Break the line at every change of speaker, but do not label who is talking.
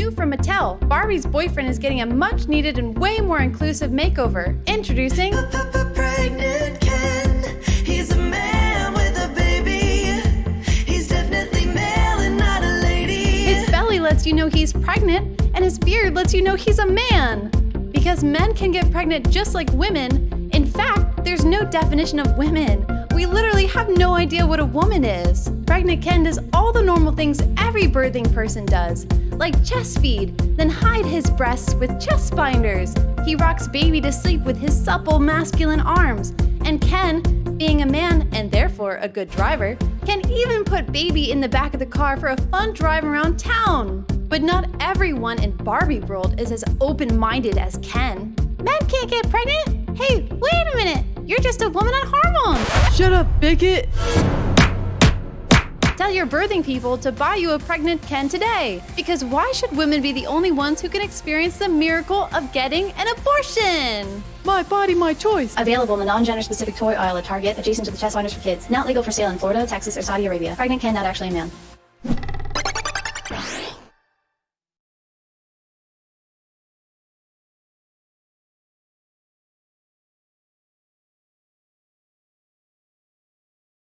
New from Mattel, Barbie's boyfriend is getting a much needed and way more inclusive makeover. Introducing
Pregnant Ken, he's a man with a baby. He's definitely male and not a lady.
his belly lets you know he's pregnant, and his beard lets you know he's a man. Because men can get pregnant just like women. In fact, there's no definition of women. We literally have no idea what a woman is. Pregnant Ken does all the normal things every birthing person does, like chest feed, then hide his breasts with chest binders. He rocks baby to sleep with his supple masculine arms. And Ken, being a man and therefore a good driver, can even put baby in the back of the car for a fun drive around town. But not everyone in Barbie world is as open-minded as Ken. Men can't get pregnant? Hey, wait a minute! You're just a woman on hormones!
Shut up, bigot!
Tell your birthing people to buy you a pregnant Ken today. Because why should women be the only ones who can experience the miracle of getting an abortion?
My body, my choice.
Available in the non-gender specific toy aisle at Target, adjacent to the chest binders for kids. Not legal for sale in Florida, Texas, or Saudi Arabia. Pregnant Ken, not actually a man.